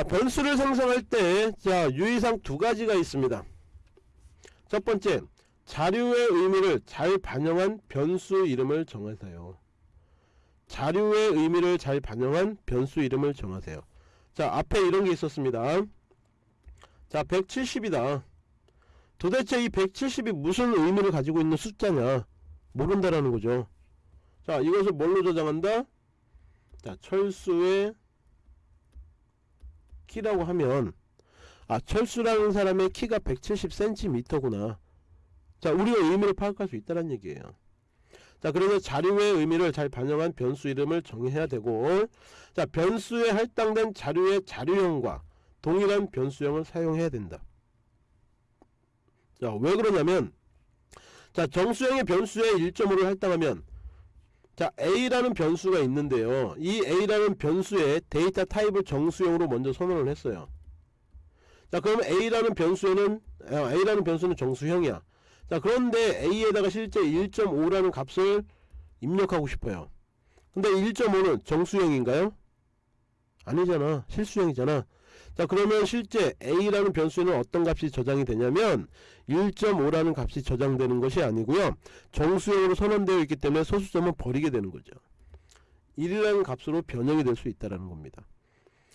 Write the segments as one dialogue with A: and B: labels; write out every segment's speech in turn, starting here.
A: 자 변수를 생성할 때 자 유의사항 두 가지가 있습니다. 첫 번째 자료의 의미를 잘 반영한 변수 이름을 정하세요. 자료의 의미를 잘 반영한 변수 이름을 정하세요. 자 앞에 이런 게 있었습니다. 자 170이다. 도대체 이 170이 무슨 의미를 가지고 있는 숫자냐? 모른다라는 거죠. 자 이것을 뭘로 저장한다? 자 철수의 키라고 하면 아 철수라는 사람의 키가 170cm구나. 자 우리가 의미를 파악할 수 있다는 얘기예요. 자 그래서 자료의 의미를 잘 반영한 변수 이름을 정해야 되고 자 변수에 할당된 자료의 자료형과 동일한 변수형을 사용해야 된다. 자 왜 그러냐면 자 정수형의 변수에 1.5를 할당하면 자 A라는 변수가 있는데요. 이 A라는 변수의 데이터 타입을 정수형으로 먼저 선언을 했어요. 자 그럼 A라는 변수에는 아, A라는 변수는 정수형이야. 자 그런데 A에다가 실제 1.5라는 값을 입력하고 싶어요. 근데 1.5는 정수형인가요? 아니잖아. 실수형이잖아 자 그러면 실제 A라는 변수에는 어떤 값이 저장이 되냐면 1.5라는 값이 저장되는 것이 아니고요. 정수형으로 선언되어 있기 때문에 소수점은 버리게 되는 거죠. 1이라는 값으로 변형이 될 수 있다는 겁니다.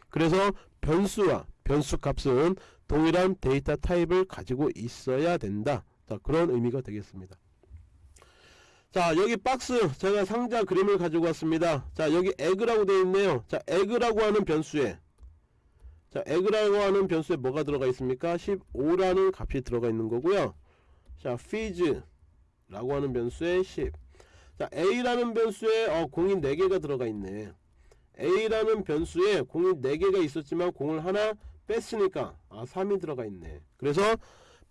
A: 그래서 변수와 변수 값은 동일한 데이터 타입을 가지고 있어야 된다. 자 그런 의미가 되겠습니다. 자 여기 박스 제가 상자 그림을 가지고 왔습니다. 자 여기 egg라고 되어 있네요. 자 egg라고 하는 변수에 자 egg라고 하는 변수에 뭐가 들어가 있습니까? 15라는 값이 들어가 있는 거고요. 자 fees 라고 하는 변수에 10 자 a라는 변수에 어, 공이 4개가 들어가 있네. a라는 변수에 공이 4개가 있었지만 공을 하나 뺐으니까 아 3이 들어가 있네. 그래서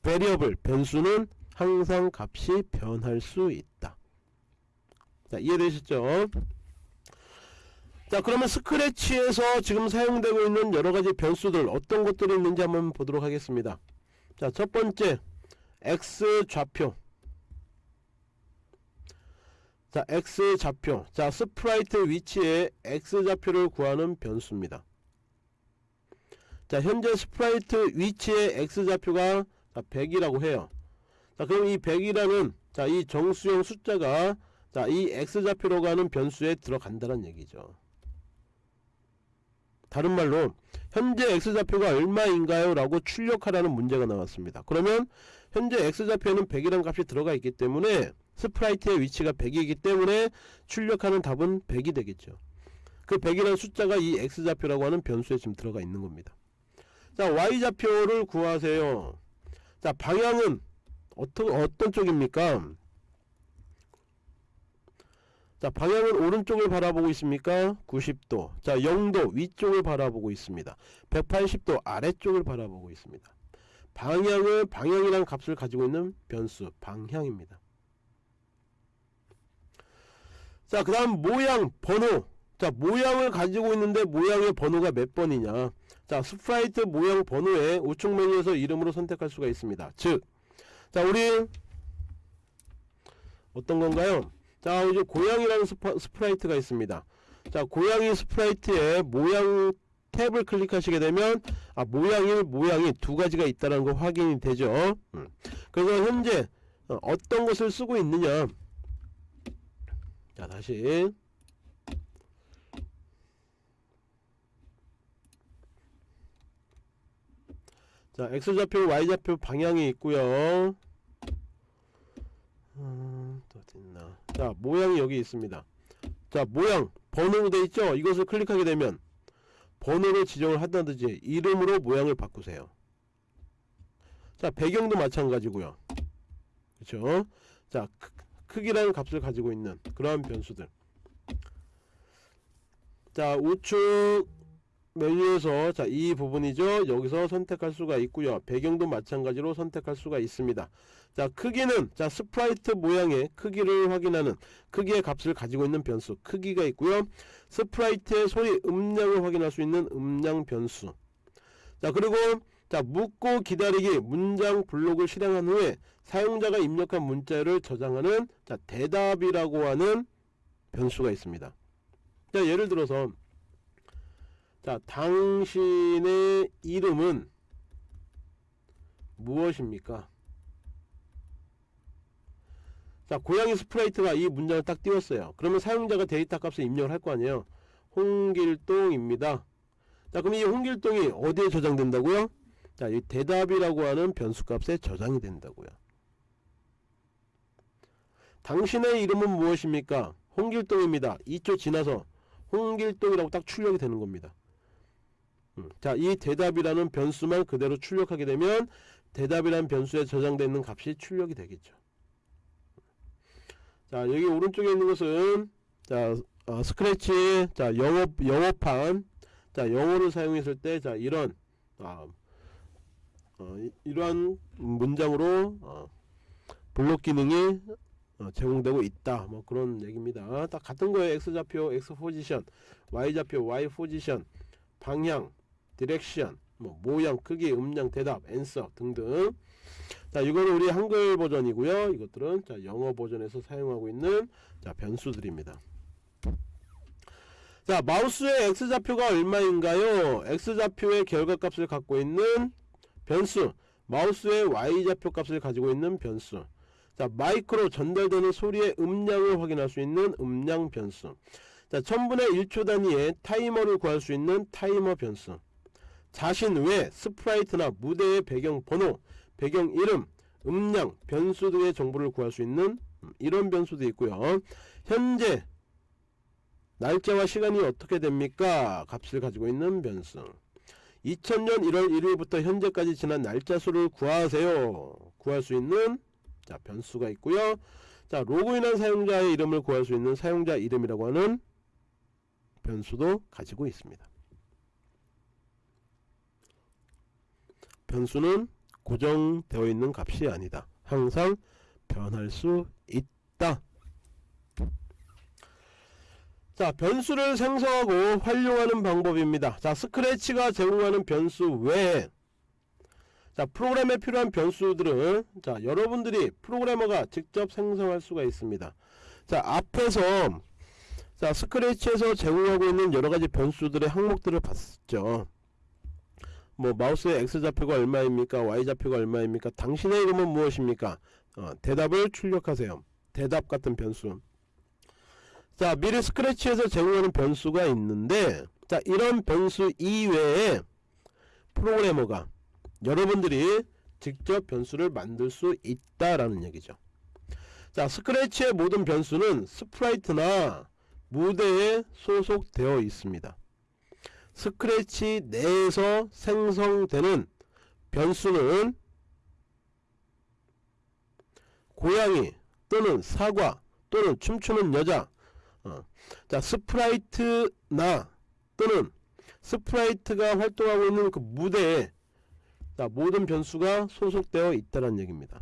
A: variable 변수는 항상 값이 변할 수 있다. 자 이해되셨죠 자 그러면 스크래치에서 지금 사용되고 있는 여러가지 변수들 어떤 것들이 있는지 한번 보도록 하겠습니다. 자 첫번째 x 좌표. 자 x 좌표. 자 sprite 위치에 x 좌표를 구하는 변수입니다. 자 현재 sprite 위치의 x 좌표가 100이라고 해요. 자 그럼 이 100이라는 자이 정수형 숫자가 자이 x 좌표라고 하는 변수에 들어간다는 얘기죠 다른 말로 현재 x좌표가 얼마인가요? 라고 출력하라는 문제가 나왔습니다. 그러면 현재 x좌표에는 100이라는 값이 들어가 있기 때문에 스프라이트의 위치가 100이기 때문에 출력하는 답은 100이 되겠죠. 그 100이라는 숫자가 이 x좌표라고 하는 변수에 지금 들어가 있는 겁니다. 자 y좌표를 구하세요. 자 방향은 어떤, 어떤 쪽입니까? 자 방향은 오른쪽을 바라보고 있습니까? 90도. 자 0도 위쪽을 바라보고 있습니다. 180도 아래쪽을 바라보고 있습니다. 방향을 방향이라는 값을 가지고 있는 변수 방향입니다. 자그 다음 모양 번호. 자 모양을 가지고 있는데 모양의 번호가 몇 번이냐? 자 sprite 모양 번호에 우측 메뉴에서 이름으로 선택할 수가 있습니다. 즉자 우리 어떤 건가요 자 이제 고양이라는 스파, sprite가 있습니다. 자 고양이 sprite에 모양 탭을 클릭하시게 되면 아 모양이 모양이 두 가지가 있다는 거 확인이 되죠. 음. 그래서 현재 어, 어떤 것을 쓰고 있느냐. 자 다시. 자 x좌표 y좌표 방향이 있고요. 음, 자 모양이 여기 있습니다. 자 모양 번호로 되어 있죠? 이것을 클릭하게 되면 번호로 지정을 한다든지 이름으로 모양을 바꾸세요. 자 배경도 마찬가지고요. 그렇죠 자 크기라는 값을 가지고 있는 그러한 변수들. 자 우측 메뉴에서 자 이 부분이죠. 여기서 선택할 수가 있고요. 배경도 마찬가지로 선택할 수가 있습니다. 자 크기는 자 sprite 모양의 크기를 확인하는 크기의 값을 가지고 있는 변수 크기가 있고요. sprite의 소리 음량을 확인할 수 있는 음량 변수. 자 그리고 자 묻고 기다리기 문장 블록을 실행한 후에 사용자가 입력한 문자를 저장하는 자 대답이라고 하는 변수가 있습니다. 자 예를 들어서 자 당신의 이름은 무엇입니까? 자 고양이 sprite가 이 문장을 딱 띄웠어요. 그러면 사용자가 데이터 값을 입력을 할 거 아니에요. 홍길동입니다. 자 그럼 이 홍길동이 어디에 저장된다고요? 자 이 대답이라고 하는 변수 값에 저장이 된다고요. 당신의 이름은 무엇입니까? 홍길동입니다. 2초 지나서 홍길동이라고 딱 출력이 되는 겁니다. 음, 자, 이 대답이라는 변수만 그대로 출력하게 되면 대답이라는 변수에 저장되어 있는 값이 출력이 되겠죠. 자, 여기 오른쪽에 있는 것은 자, 어, 스크래치 자, 영어 영어판 자, 영어를 사용했을 때 자, 이런 아, 어, 이- 이러한 문장으로 어, 블록 기능이 어, 제공되고 있다. 뭐 그런 얘기입니다. 딱 같은 거예요. X좌표 x 포지션 y좌표 y position 방향 direction 뭐 모양 크기 음량 대답 answer 등등. 자 이거는 우리 한글 버전이고요. 이것들은 자 영어 버전에서 사용하고 있는 자 변수들입니다. 자 마우스의 x좌표가 얼마인가요? X좌표의 결과값을 갖고 있는 변수 마우스의 y좌표 값을 가지고 있는 변수. 자 마이크로 전달되는 소리의 음량을 확인할 수 있는 음량 변수. 자 1000분의 1초 단위의 타이머를 구할 수 있는 타이머 변수 자신 외 sprite나 무대의 배경 번호 배경 이름 음량 변수 등의 정보를 구할 수 있는 음, 이런 변수도 있고요. 현재 날짜와 시간이 어떻게 됩니까? 값을 가지고 있는 변수. 2000년 1월 1일부터 현재까지 지난 날짜 수를 구하세요. 구할 수 있는 자 변수가 있고요. 자 로그인한 사용자의 이름을 구할 수 있는 사용자 이름이라고 하는 변수도 가지고 있습니다 변수는 고정되어 있는 값이 아니다. 항상 변할 수 있다. 자 변수를 생성하고 활용하는 방법입니다. 자 스크래치가 제공하는 변수 외에 자 프로그램에 필요한 변수들은 자 여러분들이 프로그래머가 직접 생성할 수가 있습니다. 자 앞에서 자 스크래치에서 제공하고 있는 여러가지 변수들의 항목들을 봤죠 뭐 마우스의 x좌표가 얼마입니까? Y좌표가 얼마입니까? 당신의 이름은 무엇입니까? 어, 대답을 출력하세요. 대답 같은 변수. 자 미리 스크래치에서 제공하는 변수가 있는데 자 이런 변수 이외에 프로그래머가 여러분들이 직접 변수를 만들 수 있다라는 얘기죠. 자 Scratch의 모든 변수는 sprite나 무대에 소속되어 있습니다 스크래치 내에서 생성되는 변수는 고양이 또는 사과 또는 춤추는 여자 어. 자 sprite나 또는 스프라이트가 활동하고 있는 그 무대에 자 모든 변수가 소속되어 있다는 얘기입니다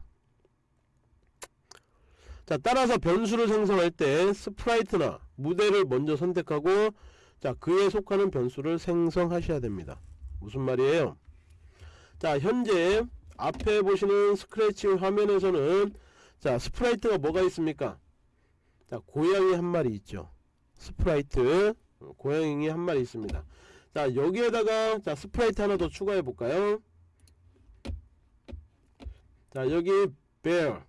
A: 자 따라서 변수를 생성할 때 스프라이트나 무대를 먼저 선택하고 자 그에 속하는 변수를 생성하셔야 됩니다. 무슨 말이에요? 자 현재 앞에 보시는 스크래치 화면에서는 자 스프라이트가 뭐가 있습니까? 자 고양이 한 마리 있죠. 스프라이트 어, 고양이 한 마리 있습니다. 자 여기에다가 자 스프라이트 하나 더 추가해 볼까요? 자 여기 bear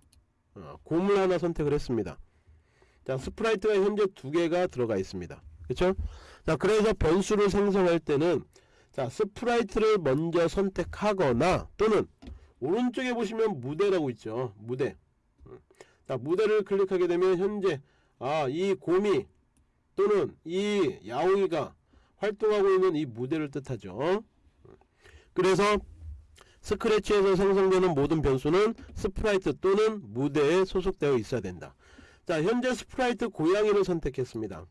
A: 어, 곰을 하나 선택을 했습니다. 자 스프라이트가 현재 두 개가 들어가 있습니다. 그쵸 자 그래서 변수를 생성할 때는 자 스프라이트를 먼저 선택하거나 또는 오른쪽에 보시면 무대라고 있죠. 무대. 음. 자 무대를 클릭하게 되면 현재 아 이 곰이 또는 이 야옹이가 활동하고 있는 이 무대를 뜻하죠. 그래서 스크래치에서 생성되는 모든 변수는 스프라이트 또는 무대에 소속되어 있어야 된다. 자 현재 스프라이트 고양이를 선택했습니다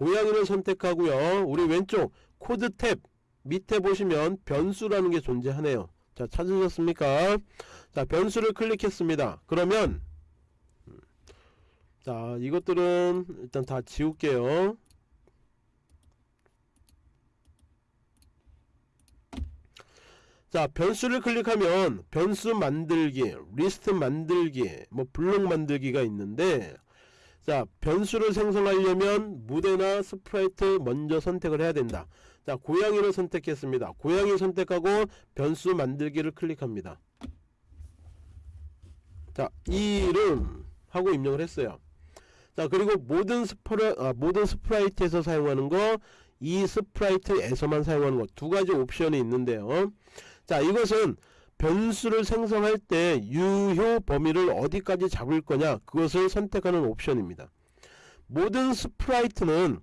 A: 고양이를 선택하고요. 우리 왼쪽 코드 탭 밑에 보시면 변수라는 게 존재하네요. 자 찾으셨습니까? 자 변수를 클릭했습니다. 그러면 음, 자 이것들은 일단 다 지울게요. 자 변수를 클릭하면 변수 만들기 리스트 만들기 뭐 블록 만들기가 있는데 자 변수를 생성하려면 무대나 스프라이트 먼저 선택을 해야 된다. 자 고양이를 선택했습니다. 고양이 선택하고 변수 만들기를 클릭합니다. 자 이름 하고 입력을 했어요. 자 그리고 모든 스프라 아, 모든 스프라이트에서 사용하는 거 이 스프라이트에서만 사용하는 것 두 가지 옵션이 있는데요. 자 이것은 변수를 생성할 때 유효 범위를 어디까지 잡을 거냐 그것을 선택하는 옵션입니다. 모든 스프라이트는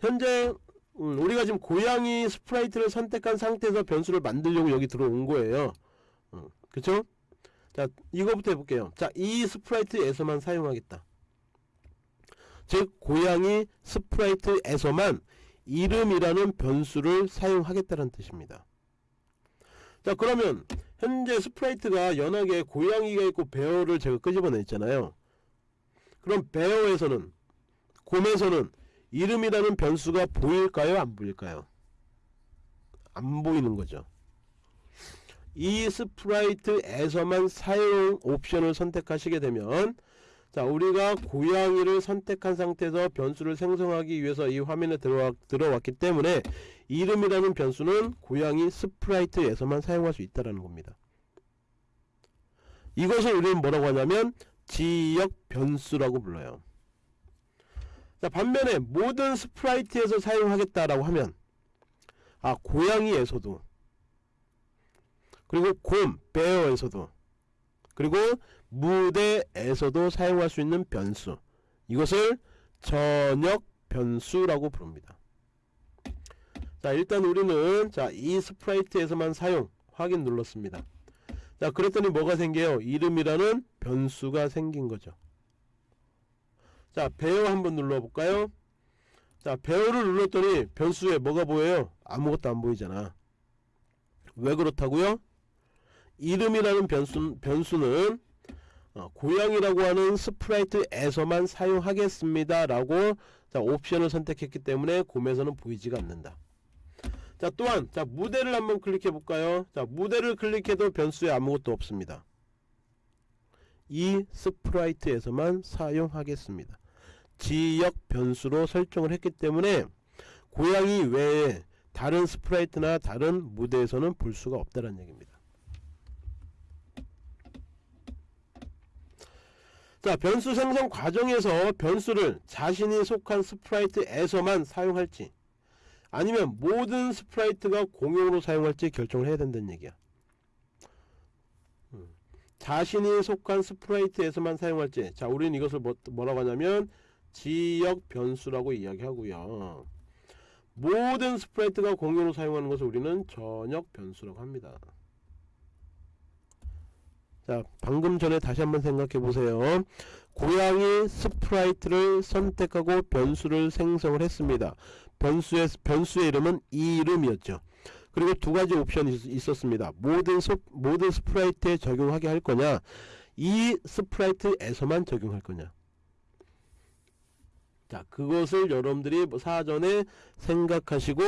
A: 현재 음, 우리가 지금 고양이 스프라이트를 선택한 상태에서 변수를 만들려고 여기 들어온 거예요. 음, 그쵸? 자 이거부터 해볼게요. 자 이 스프라이트에서만 사용하겠다. 즉 고양이 스프라이트에서만 이름이라는 변수를 사용하겠다는 뜻입니다 자 그러면 현재 스프라이트가 연하게 고양이가 있고 bear를 제가 끄집어냈잖아요. 그럼 bear에서는 곰에서는 이름이라는 변수가 보일까요? 안 보일까요? 안 보이는 거죠. 이 스프라이트에서만 사용 옵션을 선택하시게 되면 자 우리가 고양이를 선택한 상태에서 변수를 생성하기 위해서 이 화면에 들어와, 들어왔기 때문에 이름이라는 변수는 고양이 스프라이트에서만 사용할 수 있다는 겁니다. 이것을 우리는 뭐라고 하냐면 지역 변수라고 불러요. 자 반면에 모든 스프라이트에서 사용하겠다라고 하면 아 고양이에서도 그리고 곰, bear에서도 그리고 무대에서도 사용할 수 있는 변수. 이것을 전역 변수라고 부릅니다 자 일단 우리는 자 이 스프라이트에서만 사용 확인 눌렀습니다. 자 그랬더니 뭐가 생겨요? 이름이라는 변수가 생긴 거죠. 자 bear 한번 눌러 볼까요? 자 bear를 눌렀더니 변수에 뭐가 보여요? 아무것도 안 보이잖아. 왜 그렇다고요? 이름이라는 변수, 변수는 어, 고양이라고 하는 스프라이트에서만 사용하겠습니다 라고 자 옵션을 선택했기 때문에 곰에서는 보이지가 않는다 자 또한 자 무대를 한번 클릭해 볼까요? 자 무대를 클릭해도 변수에 아무것도 없습니다. 이 스프라이트에서만 사용하겠습니다. 지역 변수로 설정을 했기 때문에 고양이 외에 다른 스프라이트나 다른 무대에서는 볼 수가 없다는 얘기입니다. 자 변수 생성 과정에서 변수를 자신이 속한 스프라이트에서만 사용할지 아니면 모든 스프라이트가 공용으로 사용할지 결정을 해야 된다는 얘기야. 음. 자신이 속한 스프라이트에서만 사용할지. 자 우리는 이것을 뭐, 뭐라고 하냐면 지역 변수라고 이야기하고요. 모든 스프라이트가 공용으로 사용하는 것을 우리는 전역 변수라고 합니다. 자 방금 전에 다시 한번 생각해 보세요. 고양이 스프라이트를 선택하고 변수를 생성을 했습니다 변수의 변수의 이름은 이름이었죠. 그리고 두 가지 옵션이 있었습니다. 모든 스, 모든 스프라이트에 적용하게 할 거냐? 이 스프라이트에서만 적용할 거냐? 자 그것을 여러분들이 뭐 사전에 생각하시고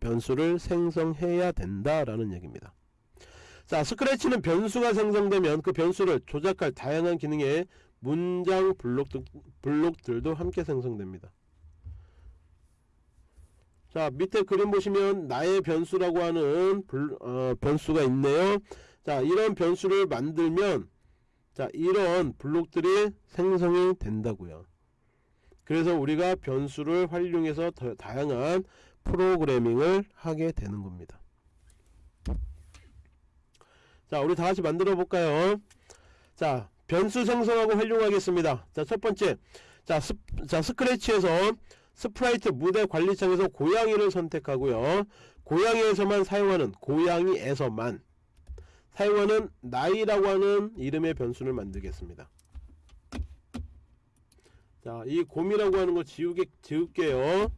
A: 변수를 생성해야 된다라는 얘기입니다. 자 스크래치는 변수가 생성되면 그 변수를 조작할 다양한 기능의 문장 블록, 블록들도 함께 생성됩니다 자 밑에 그림 보시면 나의 변수라고 하는 불, 어, 변수가 있네요. 자 이런 변수를 만들면 자 이런 블록들이 생성이 된다고요. 그래서 우리가 변수를 활용해서 더 다양한 프로그래밍을 하게 되는 겁니다. 자 우리 다같이 만들어 볼까요? 자 변수 생성하고 활용하겠습니다. 자 첫번째. 자, 스, 자 스크래치에서 스프라이트 무대 관리창에서 고양이를 선택하고요. 고양이에서만 사용하는 고양이에서만. 사용하는 나이라고 하는 이름의 변수를 만들겠습니다. 자 이 곰이라고 하는 거 지우게, 지울게요.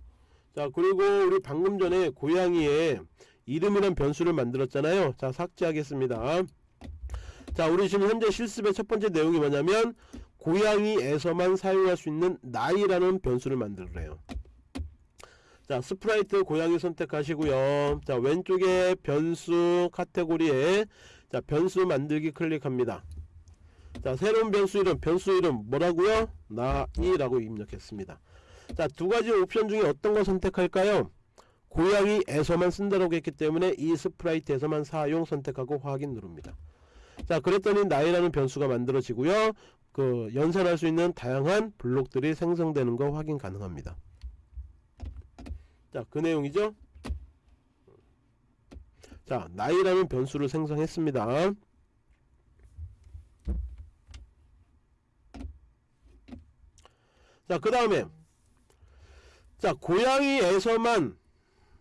A: 자 그리고 우리 방금 전에 고양이에 이름이란 변수를 만들었잖아요. 자 삭제하겠습니다. 자 우리 지금 현재 실습의 첫 번째 내용이 뭐냐면 고양이에서만 사용할 수 있는 나이라는 변수를 만들래요. 자 스프라이트 고양이 선택하시고요. 자 왼쪽에 변수 카테고리에 자 변수 만들기 클릭합니다. 자 새로운 변수 이름 변수 이름 뭐라고요? 나이라고 입력했습니다. 자 두가지 옵션 중에 어떤 거 선택할까요? 고양이에서만 쓴다고 했기 때문에 이 스프라이트에서만 사용 선택하고 확인 누릅니다. 자 그랬더니 나이라는 변수가 만들어지고요. 그 연산할 수 있는 다양한 블록들이 생성되는 거 확인 가능합니다. 자 그 내용이죠. 자 나이라는 변수를 생성했습니다. 자그 다음에 자 고양이에서만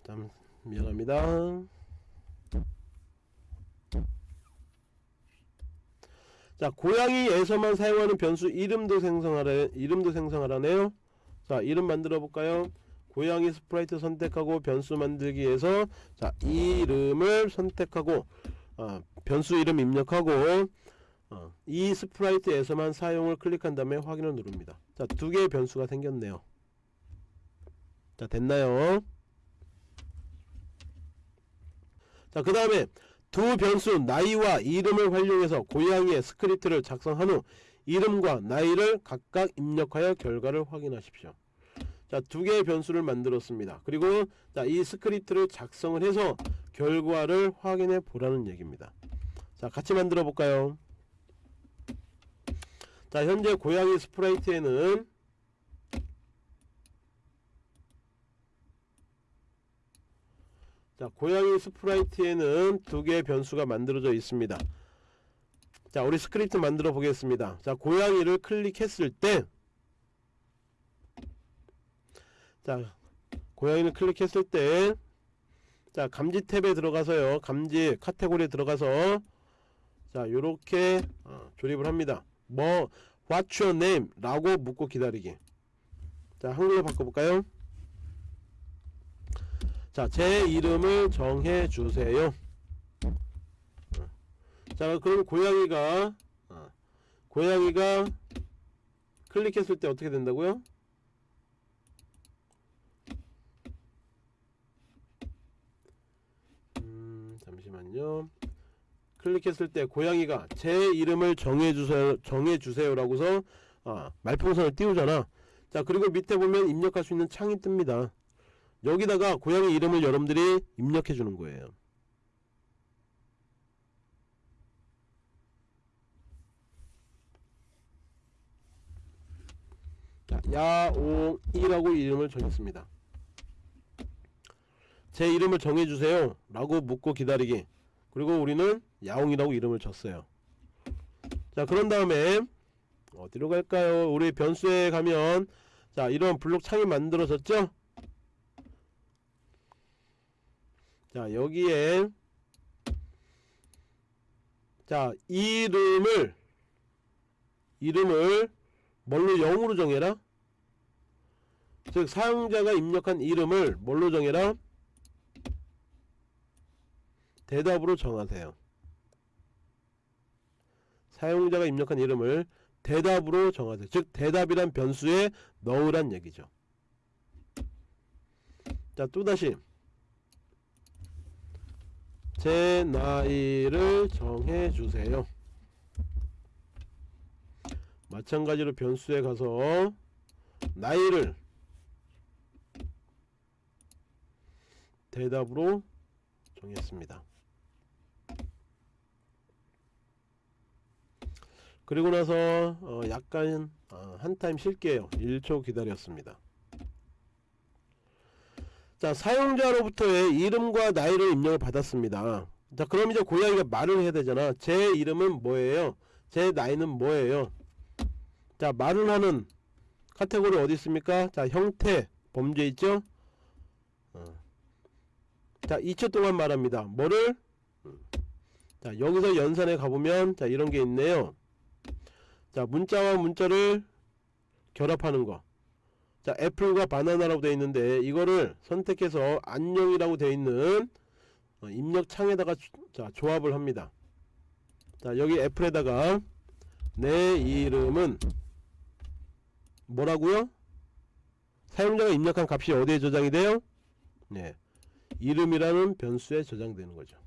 A: 잠 미안합니다. 자 고양이에서만 사용하는 변수 이름도 생성하래 이름도 생성하라네요. 자 이름 만들어 볼까요? 고양이 스프라이트 선택하고 변수 만들기에서 자 이름을 선택하고 어, 변수 이름 입력하고 어, 이 스프라이트에서만 사용을 클릭한 다음에 확인을 누릅니다. 자 두 개의 변수가 생겼네요. 자 됐나요? 자 그 다음에 두 변수 나이와 이름을 활용해서 고양이의 스크립트를 작성한 후 이름과 나이를 각각 입력하여 결과를 확인하십시오. 자, 두 개의 변수를 만들었습니다. 그리고 자, 이 스크립트를 작성을 해서 결과를 확인해 보라는 얘기입니다. 자, 같이 만들어 볼까요? 자, 현재 고양이 스프라이트에는 자, 고양이 스프라이트에는 두 개의 변수가 만들어져 있습니다. 자, 우리 스크립트 만들어 보겠습니다. 자, 고양이를 클릭했을 때 자, 고양이를 클릭했을 때 자, 감지 탭에 들어가서요. 감지 카테고리에 들어가서 자, 요렇게 어, 조립을 합니다. 뭐 what's your name? 라고 묻고 기다리기. 자, 한글로 바꿔 볼까요? 자, 제 이름을 정해 주세요. 자, 그럼 고양이가 어, 고양이가 클릭했을 때 어떻게 된다고요? 음, 잠시만요. 클릭했을 때 고양이가 제 이름을 정해 주세요. 정해 주세요라고서 아, 말풍선을 띄우잖아. 자, 그리고 밑에 보면 입력할 수 있는 창이 뜹니다. 여기다가 고양이 이름을 여러분들이 입력해 주는 거예요. 자, 야옹이라고 이름을 정했습니다. 제 이름을 정해주세요. 라고 묻고 기다리기. 그리고 우리는 야옹이라고 이름을 줬어요. 자 그런 다음에 어디로 갈까요? 우리 변수에 가면 자 이런 블록 창이 만들어졌죠 자 여기에 자 이름을 이름을 뭘로 0으로 정해라? 즉 사용자가 입력한 이름을 뭘로 정해라? 대답으로 정하세요. 사용자가 입력한 이름을 대답으로 정하세요. 즉 대답이란 변수에 넣으란 얘기죠. 자 또다시 제 나이를 정해주세요 마찬가지로 변수에 가서 나이를 대답으로 정했습니다. 그리고 나서 어 약간 어한 타임 쉴게요. 1초 기다렸습니다. 자 사용자로부터의 이름과 나이를 입력을 받았습니다. 자 그럼 이제 고양이가 말을 해야 되잖아. 제 이름은 뭐예요? 제 나이는 뭐예요? 자 말을 하는 카테고리 어디 있습니까? 자 형태 범죄 있죠? 어. 자 2초 동안 말합니다. 뭐를? 자 여기서 연산에 가보면 자 이런 게 있네요. 자 문자와 문자를 결합하는 거. 자 애플과 바나나라고 되어 있는데 이거를 선택해서 안녕이라고 되어 있는 어, 입력 창에다가 자 조합을 합니다. 자 여기 애플에다가 내 이름은 뭐라고요? 사용자가 입력한 값이 어디에 저장이 돼요? 네. 이름이라는 변수에 저장되는 거죠.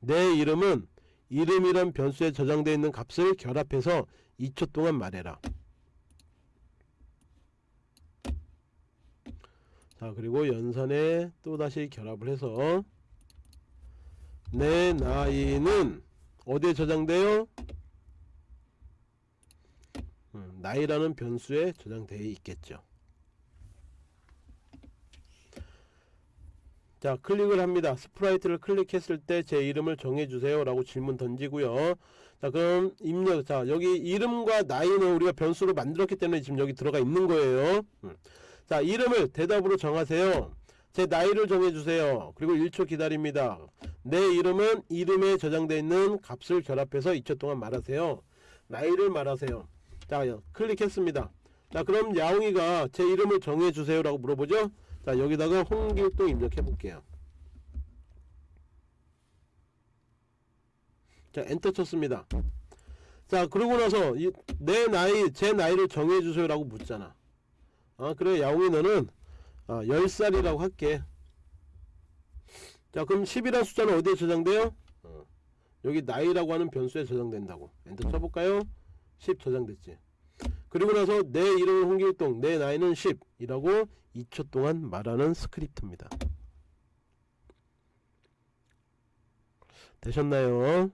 A: 내 이름은 이름이란 변수에 저장되어 있는 값을 결합해서 2초 동안 말해라. 자 그리고 연산에 또다시 결합을 해서 내 나이는 어디에 저장돼요? 음, 나이라는 변수에 저장되어 있겠죠. 자 클릭을 합니다. 스프라이트를 클릭했을 때 제 이름을 정해주세요 라고 질문 던지고요. 자 그럼 입력. 자 여기 이름과 나이는 우리가 변수로 만들었기 때문에 지금 여기 들어가 있는 거예요. 음. 자 이름을 대답으로 정하세요. 제 나이를 정해주세요. 그리고 1초 기다립니다. 내 이름은 이름에 저장되어 있는 값을 결합해서 2초 동안 말하세요. 나이를 말하세요. 자 클릭했습니다. 자 그럼 야옹이가 제 이름을 정해주세요 라고 물어보죠. 자 여기다가 홍길동 입력해 볼게요. 자 엔터 쳤습니다. 자 그러고 나서 이, 내 나이 제 나이를 정해주세요 라고 묻잖아 아 그래 야옹이 너는 아, 10살이라고 할게 자 그럼 10이라는 숫자는 어디에 저장돼요? 어, 여기 나이라고 하는 변수에 저장된다고 엔터 쳐볼까요? 10 저장됐지 그리고 나서 내 이름은 홍길동 내 나이는 10 이라고 2초 동안 말하는 스크립트입니다 되셨나요?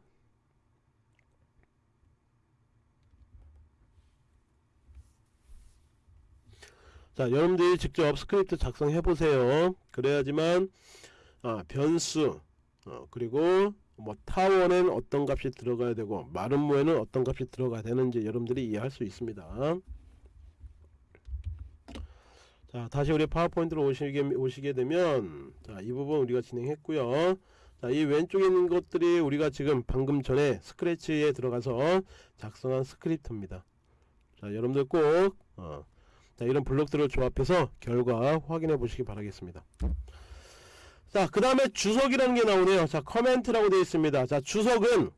A: 자 여러분들이 직접 스크립트 작성해 보세요. 그래야지만 아, 변수 어, 그리고 뭐 타원엔 어떤 값이 들어가야 되고 마름모에는 어떤 값이 들어가야 되는지 여러분들이 이해할 수 있습니다. 자 다시 우리 파워포인트로 오시게, 오시게 되면 자 이 부분 우리가 진행했고요. 자 이 왼쪽에 있는 것들이 우리가 지금 방금 전에 스크래치에 들어가서 작성한 스크립트입니다. 자 여러분들 꼭 어, 자, 이런 블록들을 조합해서 결과 확인해 보시기 바라겠습니다. 자, 그 다음에 주석이라는 게 나오네요. 자, comment라고 되어 있습니다. 자, 주석은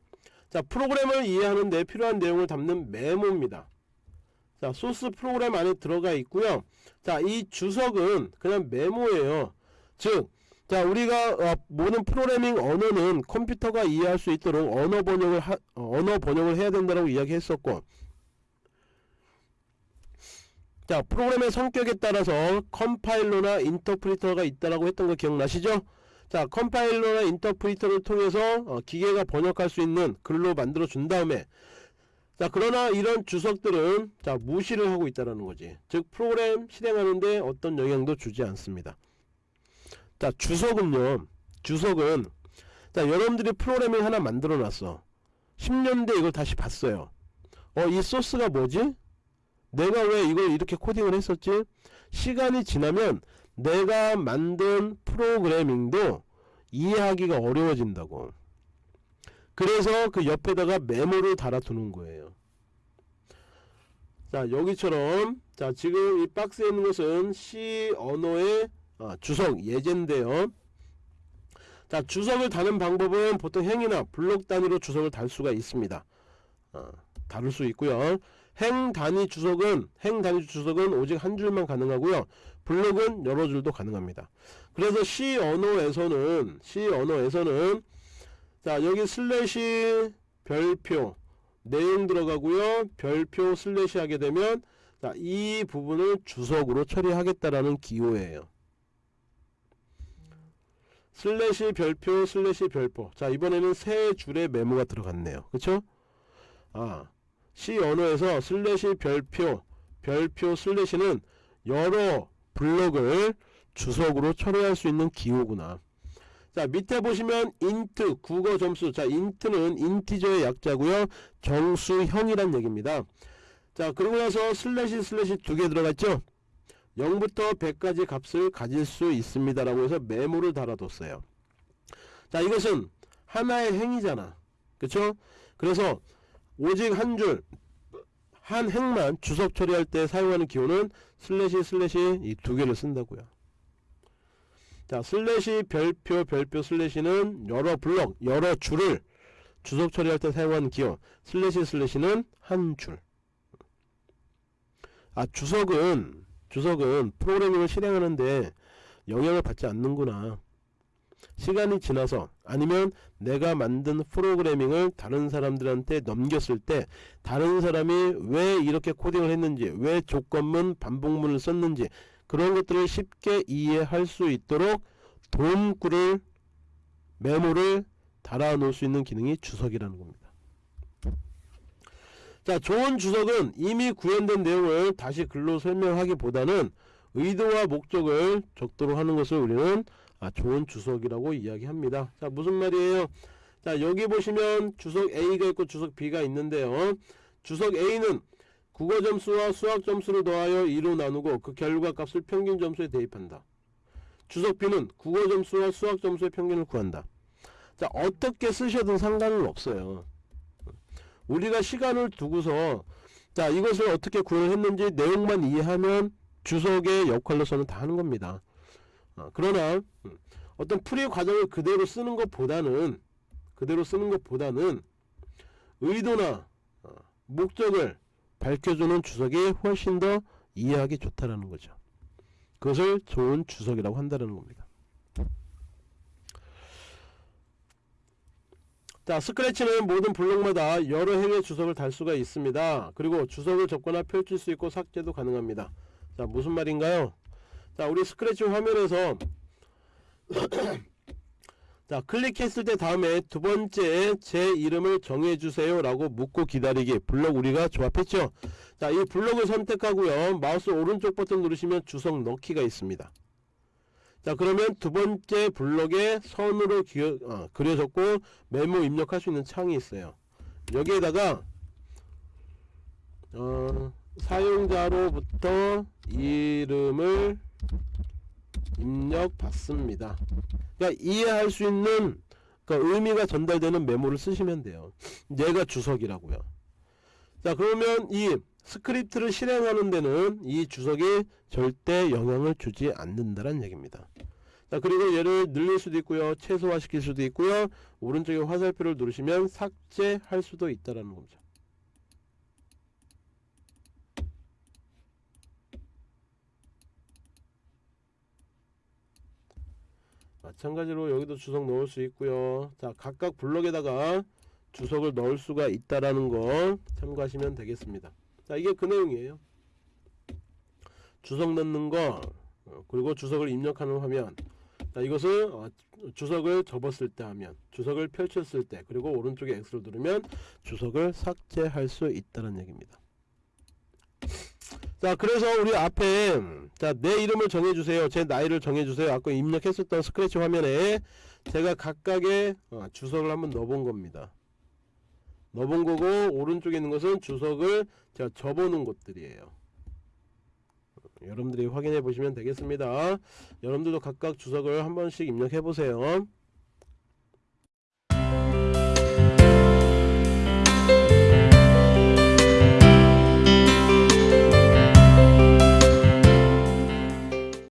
A: 자, 프로그램을 이해하는 데 필요한 내용을 담는 메모입니다. 자, 소스 프로그램 안에 들어가 있고요. 자, 이 주석은 그냥 메모예요. 즉, 자, 우리가 어, 모든 프로그래밍 언어는 컴퓨터가 이해할 수 있도록 언어 번역을 하, 어, 언어 번역을 해야 된다고 이야기했었고 자 프로그램의 성격에 따라서 컴파일러나 인터프리터가 있다라고 했던 거 기억나시죠? 자 컴파일러나 인터프리터를 통해서 어, 기계가 번역할 수 있는 글로 만들어 준 다음에 자 그러나 이런 주석들은 자 무시를 하고 있다라는 거지. 즉 프로그램 실행하는데 어떤 영향도 주지 않습니다. 자 주석은요. 주석은 자 여러분들이 프로그래밍 하나 만들어 놨어. 10년 뒤에 이걸 다시 봤어요. 어 이 소스가 뭐지 내가 왜 이걸 이렇게 코딩을 했었지? 시간이 지나면 내가 만든 프로그래밍도 이해하기가 어려워진다고. 그래서 그 옆에다가 메모를 달아두는 거예요. 자 여기처럼 자 지금 이 박스에 있는 것은 C 언어의 아, 주석 예제인데요. 자 주석을 다는 방법은 보통 행이나 블록 단위로 주석을 달 수가 있습니다. 아, 다룰 수 있고요. 행 단위 주석은 행 단위 주석은 오직 한 줄만 가능하고요. 블록은 여러 줄도 가능합니다. 그래서 C 언어에서는 C 언어에서는 자 여기 슬래시 별표 내용 들어가고요. 별표 슬래시 하게 되면 자, 이 부분을 주석으로 처리하겠다라는 기호예요. 슬래시 별표 슬래시 별표 자 이번에는 세 줄의 메모가 들어갔네요. 그쵸? 아 C 언어에서 슬래시 별표 별표 슬래시는 여러 블록을 주석으로 처리할 수 있는 기호구나. 자 밑에 보시면 int 국어 점수. 자 int는 인티저의 약자고요. 정수형이란 얘기입니다. 자 그러고 나서 슬래시 슬래시 두 개 들어갔죠? 0부터 100까지 값을 가질 수 있습니다 라고 해서 메모를 달아뒀어요. 자 이것은 하나의 행이잖아. 그쵸? 그래서 오직 한 줄, 한 행만 주석 처리할 때 사용하는 기호는 슬래시 슬래시 이 두 개를 쓴다고요. 자, 슬래시 별표 별표 슬래시는 여러 블럭, 여러 줄을 주석 처리할 때 사용하는 기호. 슬래시 슬래시는 한 줄. 아, 주석은 주석은 프로그래밍을 실행하는데 영향을 받지 않는구나. 시간이 지나서 아니면 내가 만든 프로그래밍을 다른 사람들한테 넘겼을 때 다른 사람이 왜 이렇게 코딩을 했는지 왜 조건문 반복문을 썼는지 그런 것들을 쉽게 이해할 수 있도록 도움구를 메모를 달아 놓을 수 있는 기능이 주석이라는 겁니다. 자, 좋은 주석은 이미 구현된 내용을 다시 글로 설명하기보다는 의도와 목적을 적도록 하는 것을 우리는 아, 좋은 주석이라고 이야기합니다. 자, 무슨 말이에요? 자, 여기 보시면 주석 A가 있고 주석 B가 있는데요. 주석 A는 국어 점수와 수학 점수를 더하여 2로 나누고 그 결과 값을 평균 점수에 대입한다. 주석 B는 국어 점수와 수학 점수의 평균을 구한다. 자, 어떻게 쓰셔도 상관은 없어요. 우리가 시간을 두고서 자, 이것을 어떻게 구현을 했는지 내용만 이해하면 주석의 역할로서는 다 하는 겁니다. 어, 그러나 음, 어떤 풀이 과정을 그대로 쓰는 것보다는 그대로 쓰는 것보다는 의도나 어, 목적을 밝혀주는 주석이 훨씬 더 이해하기 좋다라는 거죠. 그것을 좋은 주석이라고 한다는 겁니다. 자, 스크래치는 모든 블록마다 여러 행의 주석을 달 수가 있습니다. 그리고 주석을 접거나 펼칠 수 있고 삭제도 가능합니다. 자, 무슨 말인가요? 자, 우리 스크래치 화면에서 자, 클릭했을 때 다음에 두 번째 제 이름을 정해주세요 라고 묻고 기다리기 블록 우리가 조합했죠. 자, 이 블록을 선택하고요. 마우스 오른쪽 버튼 누르시면 주석 넣기가 있습니다. 자, 그러면 두 번째 블록에 선으로 기어, 어, 그려졌고 메모 입력할 수 있는 창이 있어요. 여기에다가 어, 사용자로부터 이름을 입력 받습니다. 그러니까 이해할 수 있는 그러니까 의미가 전달되는 메모를 쓰시면 돼요. 얘가 주석이라고요. 자 그러면 이 스크립트를 실행하는 데는 이 주석이 절대 영향을 주지 않는다는 얘기입니다. 자 그리고 얘를 늘릴 수도 있고요. 최소화 시킬 수도 있고요. 오른쪽에 화살표를 누르시면 삭제할 수도 있다라는 거죠. 마찬가지로 여기도 주석 넣을 수 있고요. 자 각각 블럭에다가 주석을 넣을 수가 있다라는 거 참고하시면 되겠습니다. 자 이게 그 내용이에요. 주석 넣는 거 어, 그리고 주석을 입력하는 화면. 자 이것을 어, 주석을 접었을 때 하면 주석을 펼쳤을 때 그리고 오른쪽에 X를 누르면 주석을 삭제할 수 있다는 얘기입니다 자 그래서 우리 앞에 자 내 이름을 정해주세요. 제 나이를 정해주세요. 아까 입력했었던 스크래치 화면에 제가 각각의 어, 주석을 한번 넣어본 겁니다. 넣어본 거고 오른쪽에 있는 것은 주석을 제가 접어놓은 것들이에요. 어, 여러분들이 확인해 보시면 되겠습니다. 여러분들도 각각 주석을 한 번씩 입력해 보세요